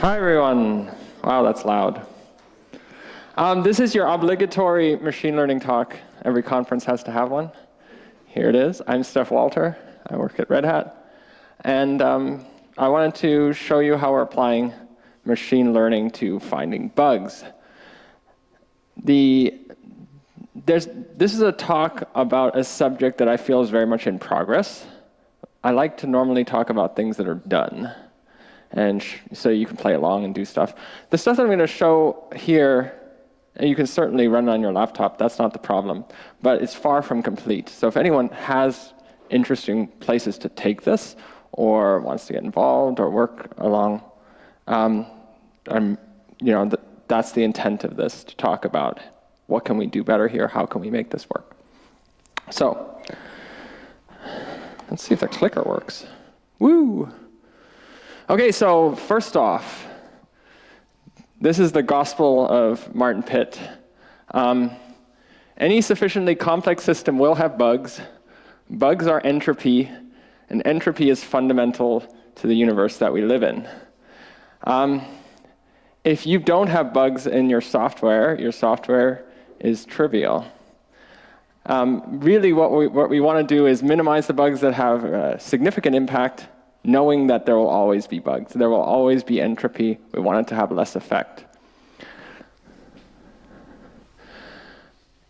Hi, everyone. Wow, that's loud. Um, this is your obligatory machine learning talk. Every conference has to have one. Here it is. I'm Stef Walter. I work at Red Hat. And um, I wanted to show you how we're applying machine learning to finding bugs. The, there's, this is a talk about a subject that I feel is very much in progress. I like to normally talk about things that are done and so you can play along and do stuff. The stuff that I'm going to show here, you can certainly run on your laptop. That's not the problem. But it's far from complete. So if anyone has interesting places to take this or wants to get involved or work along, um, I'm, you know, th that's the intent of this, to talk about what can we do better here, how can we make this work. So let's see if the clicker works. Woo! Okay, so first off, this is the gospel of Martin Pitt. Um, any sufficiently complex system will have bugs. Bugs are entropy, and entropy is fundamental to the universe that we live in. Um, if you don't have bugs in your software, your software is trivial. Um, really, what we, what we want to do is minimize the bugs that have a significant impact knowing that there will always be bugs. There will always be entropy. We want it to have less effect.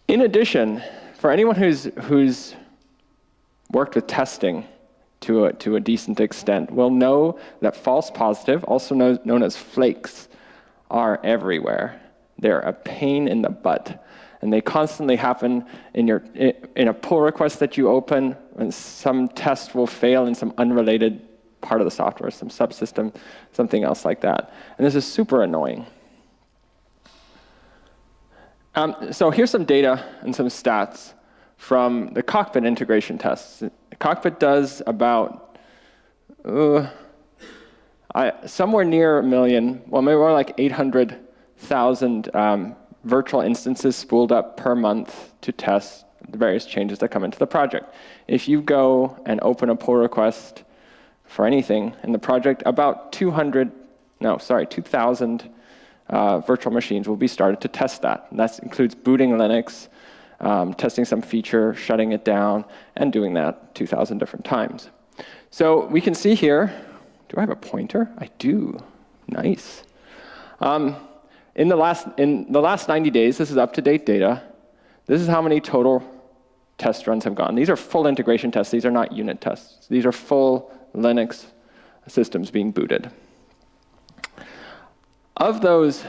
In addition, for anyone who's, who's worked with testing to a, to a decent extent will know that false positive, also known, known as flakes, are everywhere. They're a pain in the butt. And they constantly happen in, your, in a pull request that you open, and some test will fail in some unrelated part of the software, some subsystem, something else like that. And this is super annoying. Um, so here's some data and some stats from the cockpit integration tests. The cockpit does about uh, I, somewhere near a million, well, maybe more like 800,000 um, virtual instances spooled up per month to test the various changes that come into the project. If you go and open a pull request for anything in the project, about 200, no, sorry, 2,000 uh, virtual machines will be started to test that. And that includes booting Linux, um, testing some feature, shutting it down, and doing that 2,000 different times. So we can see here, do I have a pointer? I do. Nice. Um, in, the last, in the last 90 days, this is up-to-date data, this is how many total test runs have gone. These are full integration tests. These are not unit tests. These are full Linux systems being booted. Of those,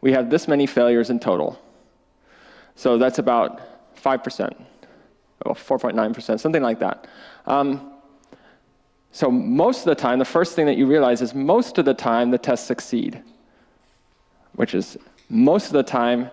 we have this many failures in total. So that's about 5%, or 4.9%, something like that. Um, so most of the time, the first thing that you realize is most of the time the tests succeed, which is most of the time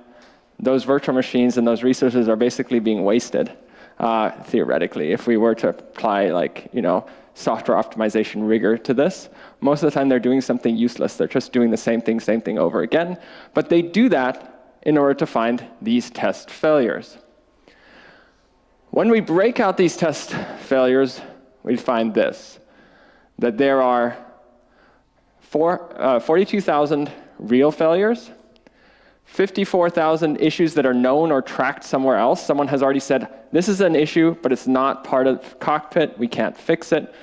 those virtual machines and those resources are basically being wasted, uh, theoretically, if we were to apply like, you know, software optimization rigor to this. Most of the time they're doing something useless. They're just doing the same thing, same thing over again. But they do that in order to find these test failures. When we break out these test failures, we find this, that there are uh, 42,000 real failures, 54,000 issues that are known or tracked somewhere else. Someone has already said, this is an issue, but it's not part of Cockpit. We can't fix it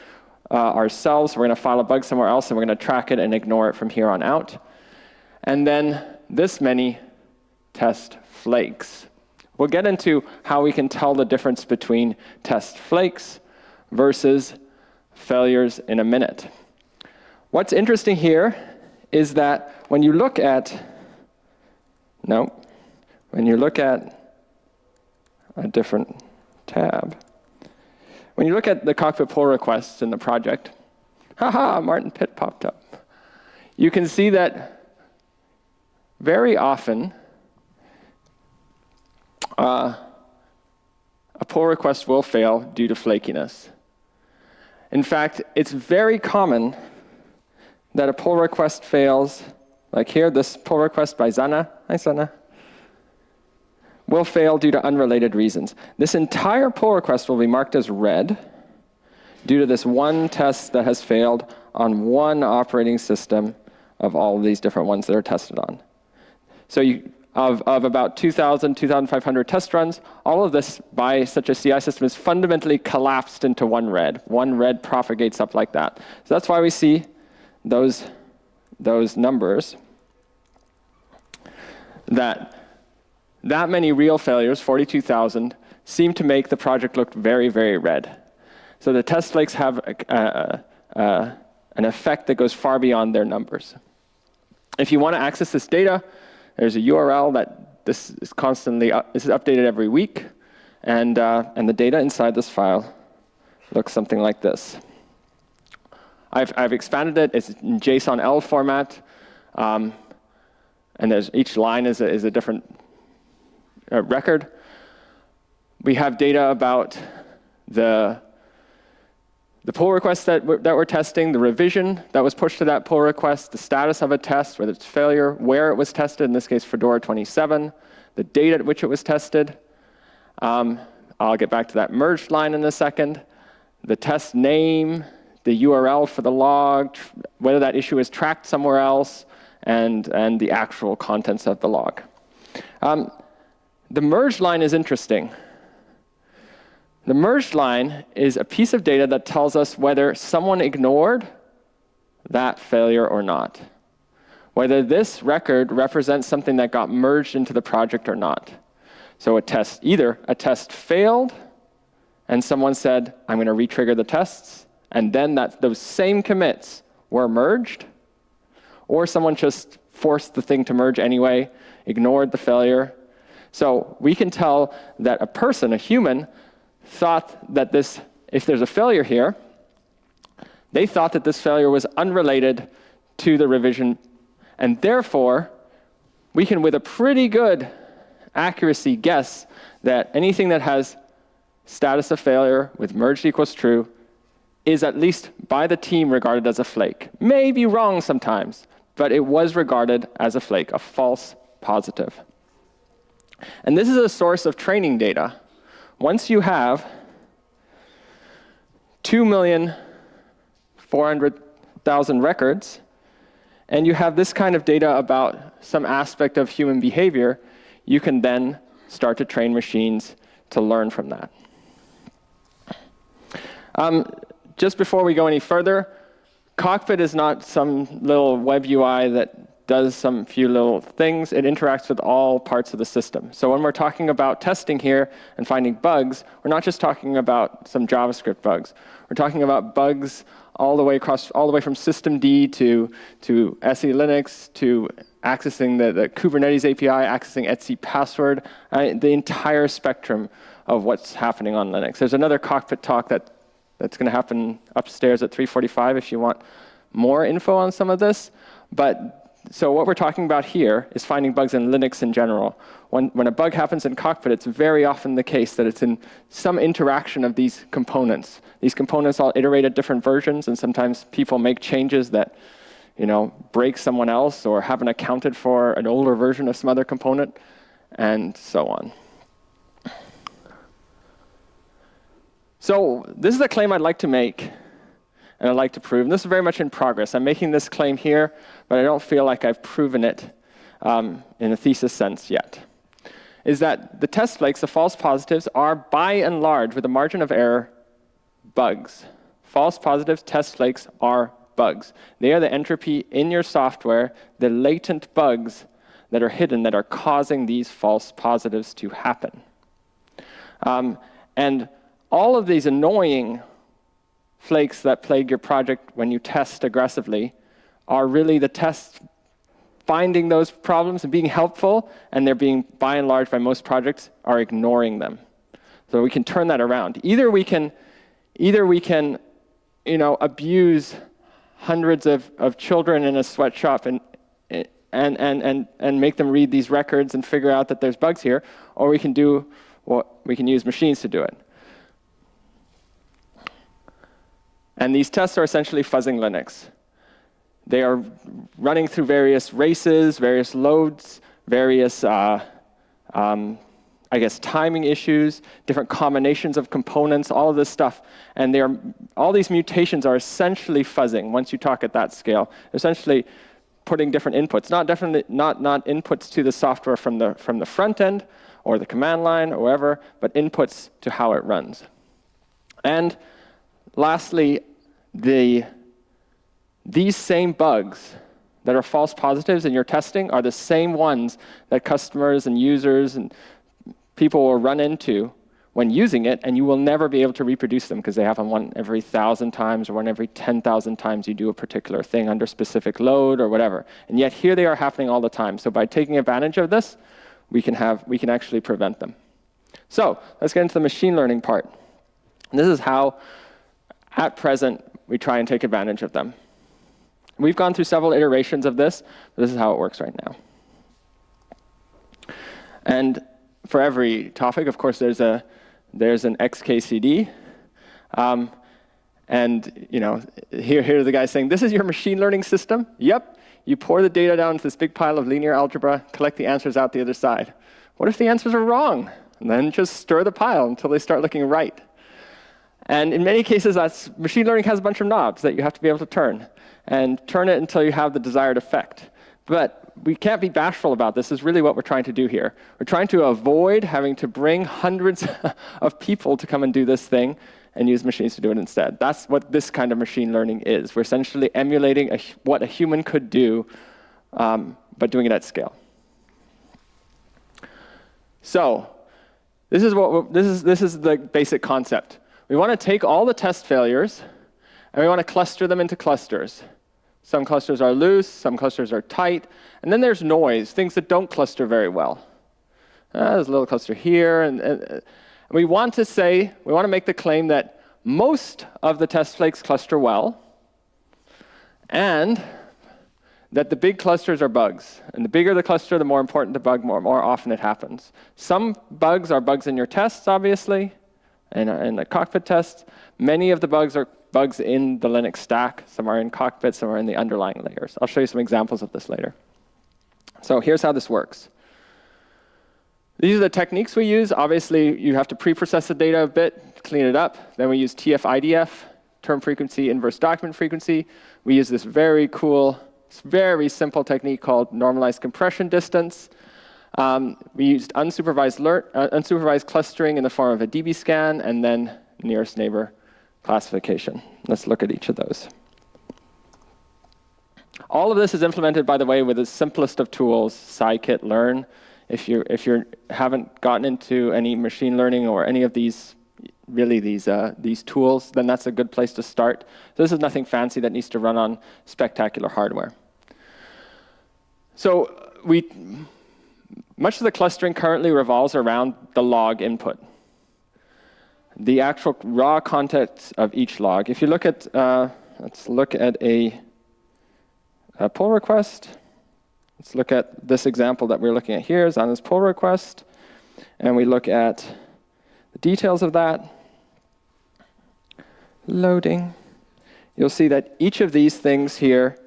uh, ourselves. We're going to file a bug somewhere else, and we're going to track it and ignore it from here on out. And then this many test flakes. We'll get into how we can tell the difference between test flakes versus failures in a minute. What's interesting here is that when you look at no. When you look at a different tab, when you look at the cockpit pull requests in the project, haha, Martin Pitt popped up. You can see that very often uh, a pull request will fail due to flakiness. In fact, it's very common that a pull request fails like here, this pull request by Zana, hi Zana, will fail due to unrelated reasons. This entire pull request will be marked as red due to this one test that has failed on one operating system of all of these different ones that are tested on. So you, of, of about 2,000, 2,500 test runs, all of this by such a CI system is fundamentally collapsed into one red. One red propagates up like that. So that's why we see those, those numbers that that many real failures, 42,000, seem to make the project look very, very red. So the test flakes have a, a, a, an effect that goes far beyond their numbers. If you want to access this data, there's a URL that this is constantly up, this is updated every week, and uh, and the data inside this file looks something like this. I've I've expanded it. It's in JSON-L format, um, and there's each line is a, is a different uh, record. We have data about the the pull request that we're, that we're testing, the revision that was pushed to that pull request, the status of a test, whether it's failure, where it was tested, in this case Fedora 27, the date at which it was tested. Um, I'll get back to that merged line in a second. The test name, the URL for the log, whether that issue is tracked somewhere else, and, and the actual contents of the log. Um, the merged line is interesting. The merged line is a piece of data that tells us whether someone ignored that failure or not. Whether this record represents something that got merged into the project or not. So a test, either a test failed, and someone said, I'm going to retrigger the tests, and then that those same commits were merged, or someone just forced the thing to merge anyway, ignored the failure. So we can tell that a person, a human, thought that this, if there's a failure here, they thought that this failure was unrelated to the revision, and therefore, we can, with a pretty good accuracy, guess that anything that has status of failure with merged equals true is at least by the team regarded as a flake. May be wrong sometimes, but it was regarded as a flake, a false positive. And this is a source of training data once you have 2,400,000 records, and you have this kind of data about some aspect of human behavior, you can then start to train machines to learn from that. Um, just before we go any further, Cockpit is not some little web UI that does some few little things. It interacts with all parts of the system. So when we're talking about testing here and finding bugs, we're not just talking about some JavaScript bugs. We're talking about bugs all the way across, all the way from systemd to, to SELinux to accessing the, the Kubernetes API, accessing etc password, uh, the entire spectrum of what's happening on Linux. There's another cockpit talk that, that's going to happen upstairs at 345 if you want more info on some of this. But so what we're talking about here is finding bugs in Linux in general. When, when a bug happens in Cockpit, it's very often the case that it's in some interaction of these components. These components all iterate at different versions, and sometimes people make changes that you know, break someone else or haven't accounted for an older version of some other component, and so on. So this is a claim I'd like to make and I'd like to prove. And this is very much in progress. I'm making this claim here, but I don't feel like I've proven it um, in a thesis sense yet, is that the test flakes, the false positives, are by and large, with a margin of error, bugs. False positives, test flakes are bugs. They are the entropy in your software, the latent bugs that are hidden that are causing these false positives to happen. Um, and all of these annoying flakes that plague your project when you test aggressively are really the tests finding those problems and being helpful, and they're being, by and large, by most projects, are ignoring them. So we can turn that around. Either we can, either we can you know, abuse hundreds of, of children in a sweatshop and, and, and, and, and make them read these records and figure out that there's bugs here, or we can do what we can use machines to do it. And these tests are essentially fuzzing Linux. They are running through various races, various loads, various, uh, um, I guess, timing issues, different combinations of components, all of this stuff. And they are, all these mutations are essentially fuzzing once you talk at that scale. Essentially putting different inputs, not definitely not not inputs to the software from the from the front end or the command line or wherever, but inputs to how it runs. And lastly, the these same bugs that are false positives in your testing are the same ones that customers and users and people will run into when using it, and you will never be able to reproduce them because they happen one every thousand times or one every 10,000 times you do a particular thing under specific load or whatever. And yet here they are happening all the time. So by taking advantage of this, we can, have, we can actually prevent them. So let's get into the machine learning part. And this is how, at present, we try and take advantage of them. We've gone through several iterations of this. This is how it works right now. And for every topic, of course, there's a there's an XKCD. Um, and you know, here, here the guy saying, this is your machine learning system? Yep. You pour the data down into this big pile of linear algebra, collect the answers out the other side. What if the answers are wrong? And then just stir the pile until they start looking right. And in many cases, that's, machine learning has a bunch of knobs that you have to be able to turn. And turn it until you have the desired effect. But we can't be bashful about this. is really what we're trying to do here. We're trying to avoid having to bring hundreds of people to come and do this thing and use machines to do it instead. That's what this kind of machine learning is. We're essentially emulating a, what a human could do, um, but doing it at scale. So this is, what this, is, this is the basic concept. We want to take all the test failures, and we want to cluster them into clusters. Some clusters are loose, some clusters are tight. And then there's noise, things that don't cluster very well. Uh, there's a little cluster here. And, and, and we want to say, we want to make the claim that most of the test flakes cluster well, and that the big clusters are bugs. And the bigger the cluster, the more important the bug, more, more often it happens. Some bugs are bugs in your tests, obviously, and in the cockpit tests. Many of the bugs are bugs in the Linux stack. Some are in cockpit, some are in the underlying layers. I'll show you some examples of this later. So here's how this works. These are the techniques we use. Obviously, you have to pre-process the data a bit, clean it up. Then we use TF-IDF, term frequency, inverse document frequency. We use this very cool, very simple technique called normalized compression distance. Um, we used unsupervised, uh, unsupervised clustering in the form of a dbScan, and then nearest neighbor classification. Let's look at each of those. All of this is implemented, by the way, with the simplest of tools, scikit-learn. If you if you haven't gotten into any machine learning or any of these really these uh, these tools, then that's a good place to start. So this is nothing fancy that needs to run on spectacular hardware. So we much of the clustering currently revolves around the log input the actual raw context of each log. If you look at, uh, let's look at a, a, pull request. Let's look at this example that we're looking at here is on this pull request. And we look at the details of that. Loading. You'll see that each of these things here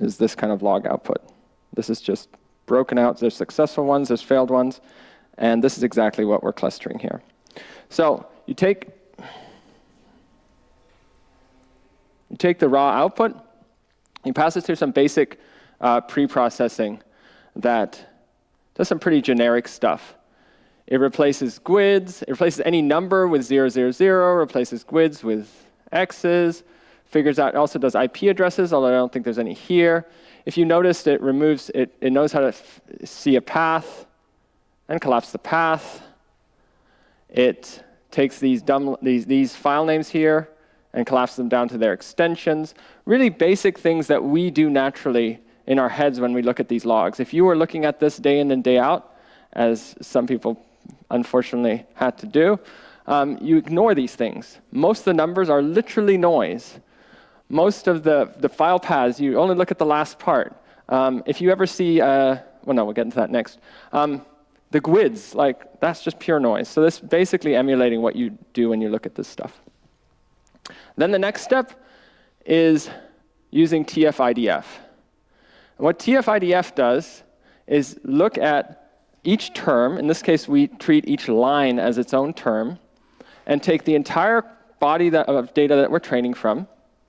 is this kind of log output. This is just broken out. There's successful ones, there's failed ones. And this is exactly what we're clustering here. So you take, you take the raw output, you pass it through some basic uh, pre-processing that does some pretty generic stuff. It replaces GUIDs, it replaces any number with 000, replaces GUIDs with X's, figures out, it also does IP addresses, although I don't think there's any here. If you noticed, it removes, it, it knows how to see a path and collapse the path. It takes these, dumb, these, these file names here and collapses them down to their extensions. Really basic things that we do naturally in our heads when we look at these logs. If you were looking at this day in and day out, as some people unfortunately had to do, um, you ignore these things. Most of the numbers are literally noise. Most of the, the file paths, you only look at the last part. Um, if you ever see, uh, well, no, we'll get into that next. Um, the GUIDs, like, that's just pure noise. So this basically emulating what you do when you look at this stuff. Then the next step is using TF-IDF. What TF-IDF does is look at each term. In this case, we treat each line as its own term and take the entire body that, of data that we're training from,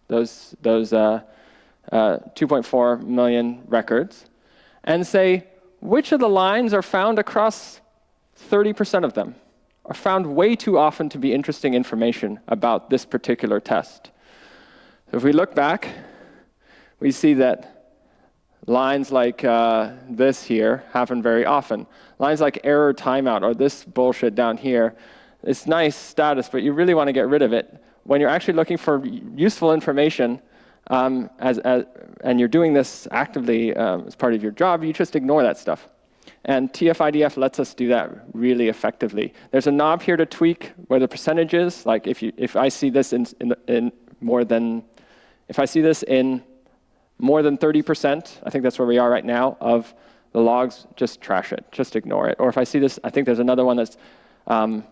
those, those uh, uh, 2.4 million records, and say which of the lines are found across 30% of them, are found way too often to be interesting information about this particular test. So if we look back, we see that lines like uh, this here happen very often. Lines like error timeout or this bullshit down here, it's nice status, but you really want to get rid of it. When you're actually looking for useful information, um, as, as, and you're doing this actively um, as part of your job, you just ignore that stuff. And TF-IDF lets us do that really effectively. There's a knob here to tweak where the percentage is. Like if, you, if I see this in, in, in more than, if I see this in more than 30%, I think that's where we are right now, of the logs, just trash it, just ignore it. Or if I see this, I think there's another one that's um,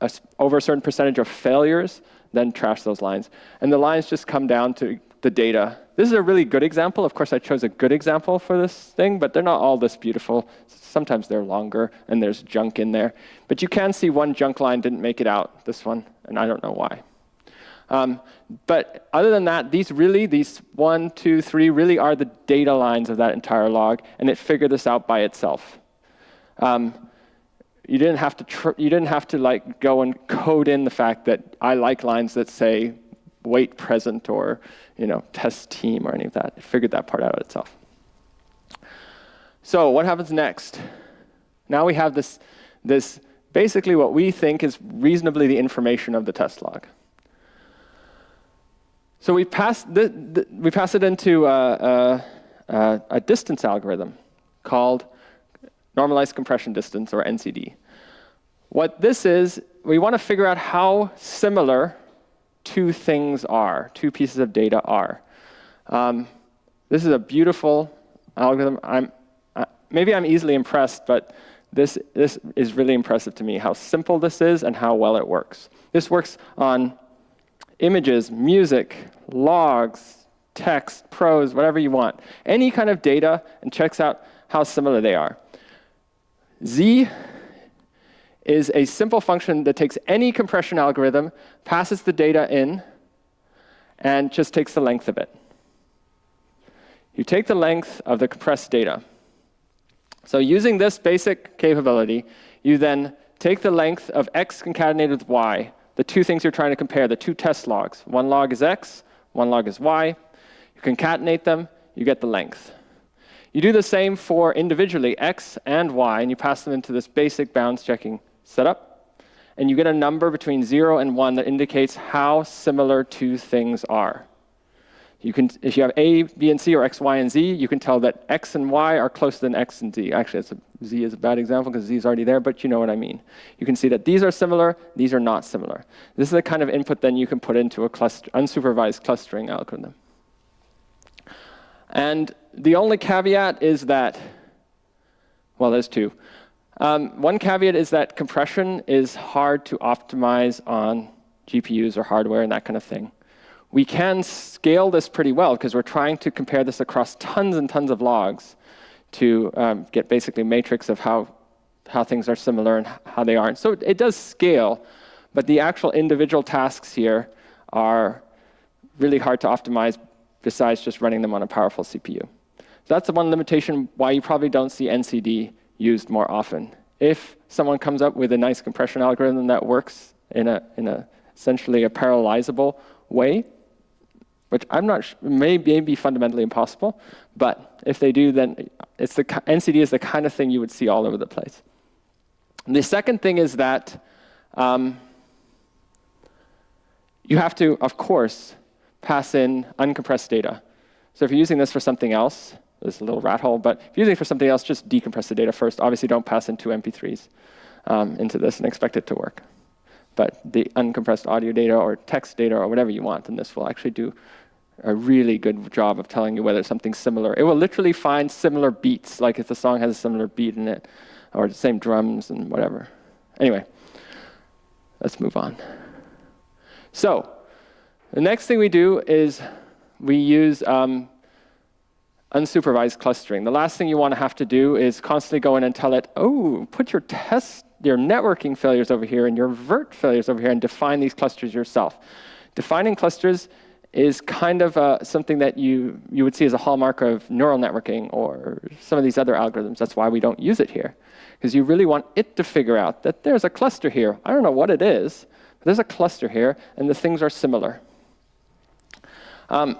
a, over a certain percentage of failures, then trash those lines. And the lines just come down to the data. This is a really good example. Of course, I chose a good example for this thing, but they're not all this beautiful. Sometimes they're longer, and there's junk in there. But you can see one junk line didn't make it out, this one, and I don't know why. Um, but other than that, these really, these one, two, three, really are the data lines of that entire log, and it figured this out by itself. Um, you didn't have to you didn't have to like go and code in the fact that I like lines that say wait present or you know test team or any of that. It figured that part out itself. So what happens next? Now we have this this basically what we think is reasonably the information of the test log. So we pass, the, the, we pass it into a, a, a distance algorithm called normalized compression distance, or NCD. What this is, we want to figure out how similar two things are, two pieces of data are. Um, this is a beautiful algorithm. I'm, uh, maybe I'm easily impressed, but this, this is really impressive to me, how simple this is and how well it works. This works on images, music, logs, text, prose, whatever you want. Any kind of data and checks out how similar they are. Z is a simple function that takes any compression algorithm, passes the data in, and just takes the length of it. You take the length of the compressed data. So using this basic capability, you then take the length of x concatenated with y, the two things you're trying to compare, the two test logs. One log is x, one log is y. You concatenate them, you get the length. You do the same for individually x and y, and you pass them into this basic bounds checking setup. And you get a number between 0 and 1 that indicates how similar two things are. You can, if you have A, B, and C, or X, Y, and Z, you can tell that X and Y are closer than X and Z. Actually, a, Z is a bad example because Z is already there, but you know what I mean. You can see that these are similar, these are not similar. This is the kind of input then you can put into a cluster, unsupervised clustering algorithm. And the only caveat is that, well, there's two. Um, one caveat is that compression is hard to optimize on GPUs or hardware and that kind of thing we can scale this pretty well because we're trying to compare this across tons and tons of logs to um, get basically matrix of how, how things are similar and how they aren't. So it does scale, but the actual individual tasks here are really hard to optimize besides just running them on a powerful CPU. That's the one limitation why you probably don't see NCD used more often. If someone comes up with a nice compression algorithm that works in a, in a essentially a parallelizable way, which I'm not may, may be fundamentally impossible, but if they do, then it's the NCD is the kind of thing you would see all over the place. And the second thing is that um, you have to, of course, pass in uncompressed data. So if you're using this for something else, a little rat hole, but if you're using it for something else, just decompress the data first. Obviously, don't pass in two MP3s um, into this and expect it to work. But the uncompressed audio data or text data or whatever you want, and this will actually do a really good job of telling you whether something's similar. It will literally find similar beats, like if the song has a similar beat in it, or the same drums and whatever. Anyway, let's move on. So, the next thing we do is we use um, unsupervised clustering. The last thing you want to have to do is constantly go in and tell it, oh, put your test, your networking failures over here and your virt failures over here and define these clusters yourself. Defining clusters is kind of uh, something that you, you would see as a hallmark of neural networking or some of these other algorithms. That's why we don't use it here. Because you really want it to figure out that there's a cluster here. I don't know what it is, but there's a cluster here, and the things are similar. Um,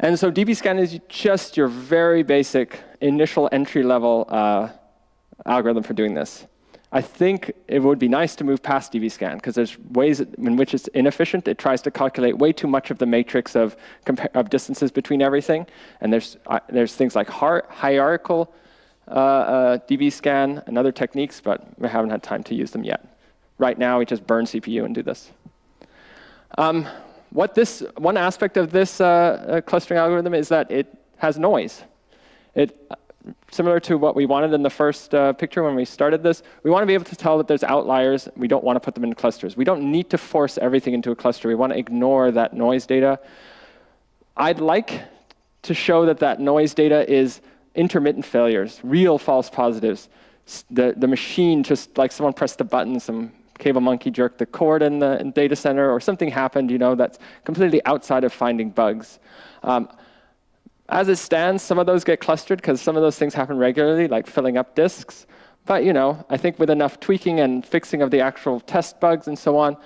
and so dbScan is just your very basic initial entry-level uh, algorithm for doing this. I think it would be nice to move past dbScan because there's ways in which it's inefficient. It tries to calculate way too much of the matrix of, of distances between everything. And there's, uh, there's things like hierarchical uh, uh, dbScan and other techniques, but we haven't had time to use them yet. Right now, we just burn CPU and do this. Um, what this one aspect of this uh, uh, clustering algorithm is that it has noise. It similar to what we wanted in the first uh, picture when we started this, we want to be able to tell that there's outliers. We don't want to put them in clusters. We don't need to force everything into a cluster. We want to ignore that noise data. I'd like to show that that noise data is intermittent failures, real false positives. The, the machine just like someone pressed the button, some cable monkey jerked the cord in the in data center, or something happened, you know, that's completely outside of finding bugs. Um, as it stands, some of those get clustered because some of those things happen regularly, like filling up disks. But you know, I think with enough tweaking and fixing of the actual test bugs and so on,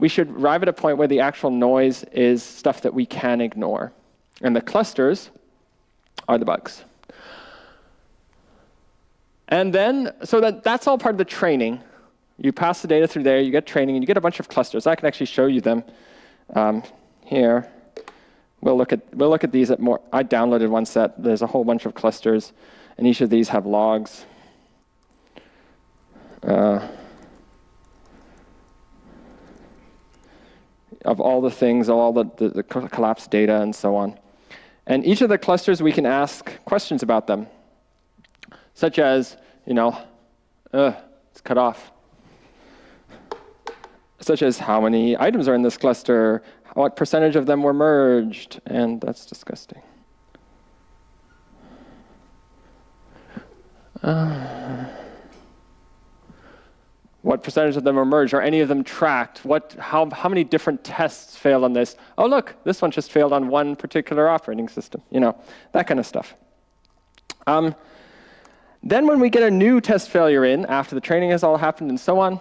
we should arrive at a point where the actual noise is stuff that we can ignore. And the clusters are the bugs. And then, so that, that's all part of the training. You pass the data through there, you get training, and you get a bunch of clusters. I can actually show you them um, here. We'll look at we'll look at these at more. I downloaded one set. There's a whole bunch of clusters, and each of these have logs. Uh, of all the things, all the, the, the collapsed data, and so on. And each of the clusters, we can ask questions about them, such as, you know, uh, it's cut off. Such as how many items are in this cluster, what percentage of them were merged, and that's disgusting. Uh, what percentage of them were merged? Are any of them tracked? What, how, how many different tests failed on this? Oh, look, this one just failed on one particular operating system. You know, that kind of stuff. Um, then when we get a new test failure in, after the training has all happened and so on,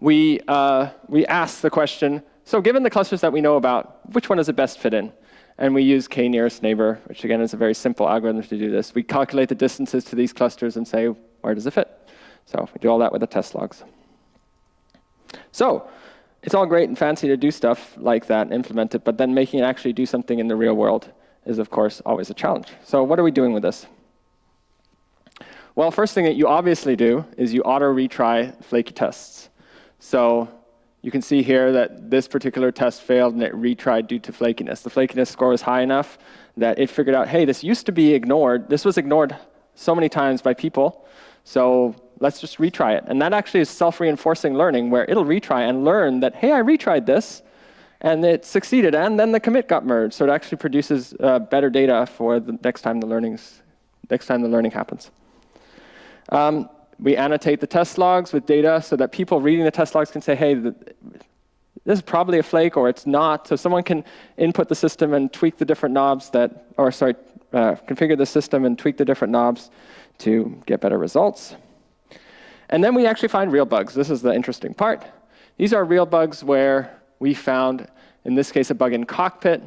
we, uh, we ask the question, so given the clusters that we know about, which one does it best fit in? And we use k-nearest neighbor, which again is a very simple algorithm to do this. We calculate the distances to these clusters and say, where does it fit? So we do all that with the test logs. So it's all great and fancy to do stuff like that and implement it, but then making it actually do something in the real world is, of course, always a challenge. So what are we doing with this? Well, first thing that you obviously do is you auto retry flaky tests. So you can see here that this particular test failed and it retried due to flakiness. The flakiness score was high enough that it figured out, hey, this used to be ignored. This was ignored so many times by people, so let's just retry it. And that actually is self-reinforcing learning, where it'll retry and learn that, hey, I retried this, and it succeeded, and then the commit got merged. So it actually produces uh, better data for the next time the learning's, next time the learning happens. Um, we annotate the test logs with data so that people reading the test logs can say, hey, this is probably a flake or it's not. So someone can input the system and tweak the different knobs that, or sorry, uh, configure the system and tweak the different knobs to get better results. And then we actually find real bugs. This is the interesting part. These are real bugs where we found, in this case, a bug in cockpit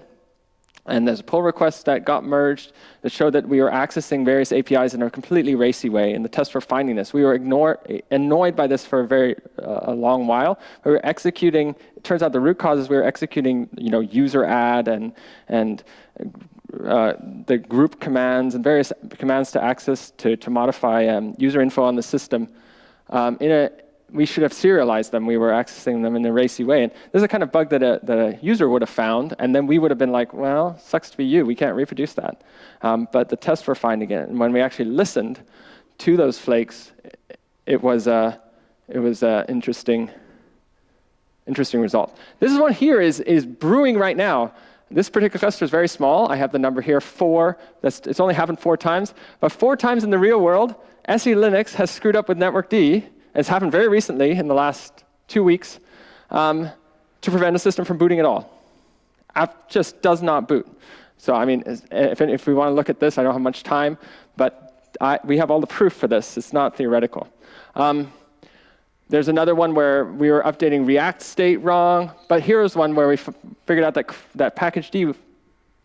and there's a pull request that got merged that showed that we were accessing various APIs in a completely racy way. And the test for finding this, we were ignore, annoyed by this for a very uh, a long while. We were executing. It turns out the root cause is we were executing, you know, user add and and uh, the group commands and various commands to access to to modify um, user info on the system um, in a we should have serialized them. We were accessing them in a racy way. And this is a kind of bug that a, that a user would have found, and then we would have been like, well, sucks to be you. We can't reproduce that. Um, but the tests were finding it. And when we actually listened to those flakes, it was uh, it was uh, interesting, interesting result. This one here is, is brewing right now. This particular cluster is very small. I have the number here, four. That's, it's only happened four times. But four times in the real world, SELinux has screwed up with network D it's happened very recently in the last two weeks um, to prevent a system from booting at all. app just does not boot. So I mean, if, if we want to look at this, I don't have much time, but I, we have all the proof for this. It's not theoretical. Um, there's another one where we were updating React state wrong, but here's one where we figured out that, that package D,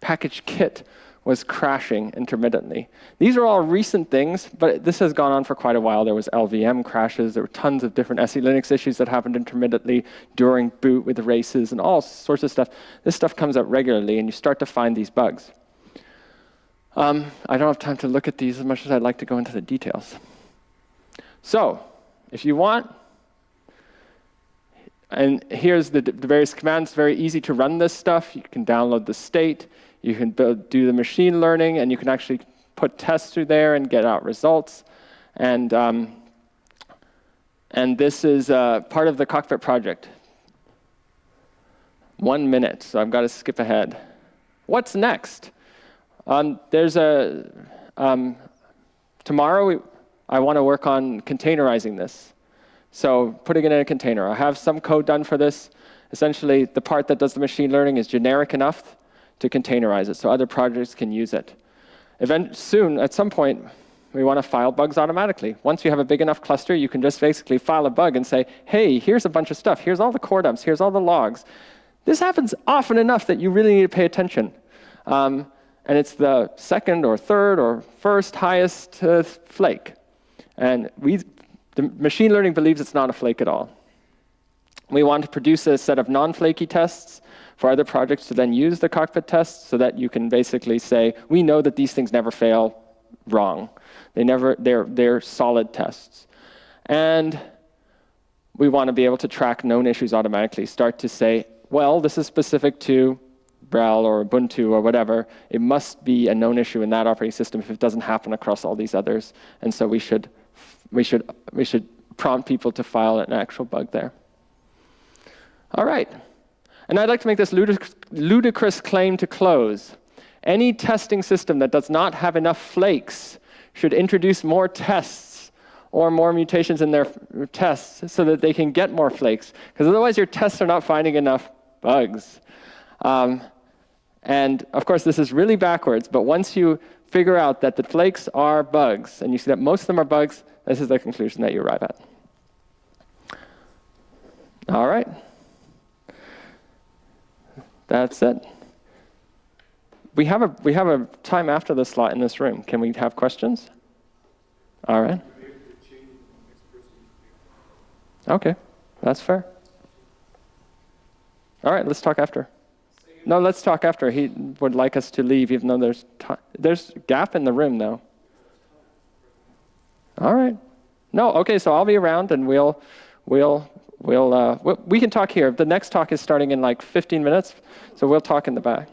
package kit was crashing intermittently. These are all recent things, but this has gone on for quite a while. There was LVM crashes. There were tons of different SELinux issues that happened intermittently during boot with races and all sorts of stuff. This stuff comes up regularly, and you start to find these bugs. Um, I don't have time to look at these as much as I'd like to go into the details. So if you want, and here's the, the various commands. Very easy to run this stuff. You can download the state. You can build, do the machine learning, and you can actually put tests through there and get out results. And, um, and this is uh, part of the cockpit project. One minute, so I've got to skip ahead. What's next? Um, there's a, um, tomorrow we, I want to work on containerizing this. So putting it in a container. I have some code done for this. Essentially, the part that does the machine learning is generic enough to containerize it so other projects can use it. Event soon, at some point, we want to file bugs automatically. Once you have a big enough cluster, you can just basically file a bug and say, hey, here's a bunch of stuff. Here's all the core dumps. Here's all the logs. This happens often enough that you really need to pay attention. Um, and it's the second or third or first highest uh, flake. And we, the machine learning believes it's not a flake at all. We want to produce a set of non-flaky tests for other projects to then use the cockpit tests so that you can basically say, we know that these things never fail wrong. They never, they're, they're solid tests. And we want to be able to track known issues automatically, start to say, well, this is specific to RHEL or Ubuntu or whatever. It must be a known issue in that operating system if it doesn't happen across all these others. And so we should, we should, we should prompt people to file an actual bug there. All right. And I'd like to make this ludicrous claim to close. Any testing system that does not have enough flakes should introduce more tests or more mutations in their tests so that they can get more flakes. Because otherwise your tests are not finding enough bugs. Um, and of course, this is really backwards, but once you figure out that the flakes are bugs, and you see that most of them are bugs, this is the conclusion that you arrive at. All right. That's it. We have a we have a time after the slot in this room. Can we have questions? All right. Okay, that's fair. All right, let's talk after. No, let's talk after. He would like us to leave, even though there's there's gap in the room, though. All right. No, okay. So I'll be around, and we'll we'll we'll, uh, we can talk here. The next talk is starting in like 15 minutes, so we'll talk in the back.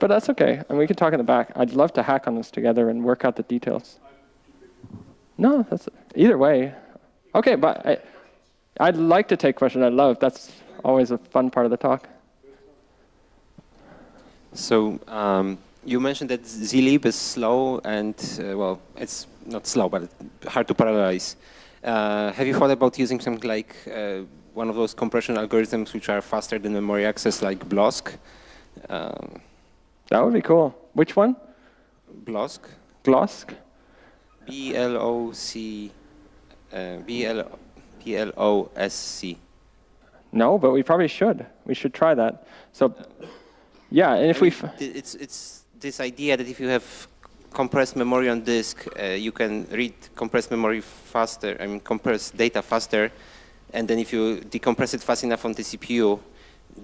But that's okay, and we can talk in the back. I'd love to hack on this together and work out the details. No, that's either way. Okay, but I, I'd like to take questions. I love that's always a fun part of the talk. So um, you mentioned that zlib is slow and, uh, well, it's not slow, but hard to parallelize. Uh, have you thought about using something like uh, one of those compression algorithms which are faster than memory access, like Blosc? Um, that would be cool. Which one? Blosc. Blosc? B-L-O-C, uh, B-L-O-S-C. No, but we probably should. We should try that. So, yeah, and if I mean, we... It's, it's this idea that if you have compressed memory on disk, uh, you can read compressed memory faster, I mean compress data faster, and then if you decompress it fast enough on the CPU,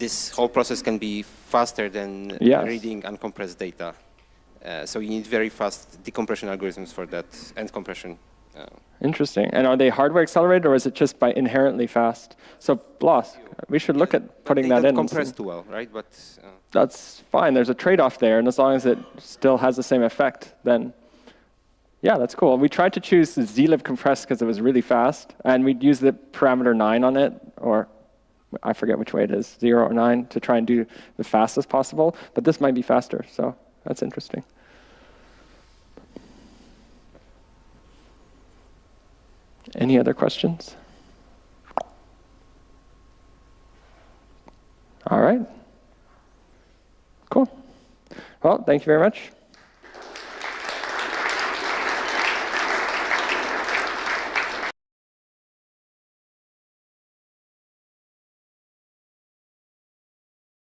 this whole process can be faster than yes. reading uncompressed data. Uh, so you need very fast decompression algorithms for that and compression. Interesting. And are they hardware accelerated or is it just by inherently fast? So Blosc, we should look at putting that in. compress too well, right? But uh, that's fine. There's a trade-off there, and as long as it still has the same effect, then yeah, that's cool. We tried to choose zlib compress because it was really fast, and we'd use the parameter 9 on it, or I forget which way it is, 0 or 9, to try and do the fastest possible. But this might be faster, so that's interesting. Any other questions? All right. Cool. Well, thank you very much.